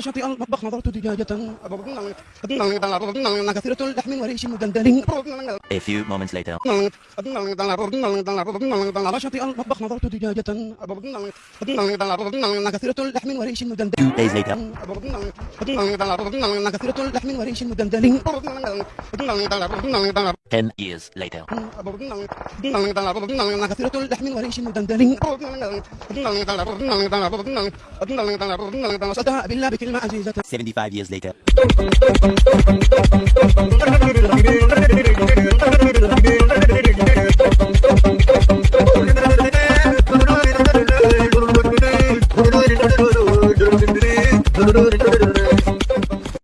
شاطئ المطبخ نظرت دجاجة كثيرة اللحم وريش مدلدل A few moments later. على شاطئ المطبخ نظرت دجاجة كثيرة اللحم وريش مدلدل Two days later. كثيرة اللحم وريش مدلدل Ten years later. كثيرة اللحم وريش مدلدل 75 years later.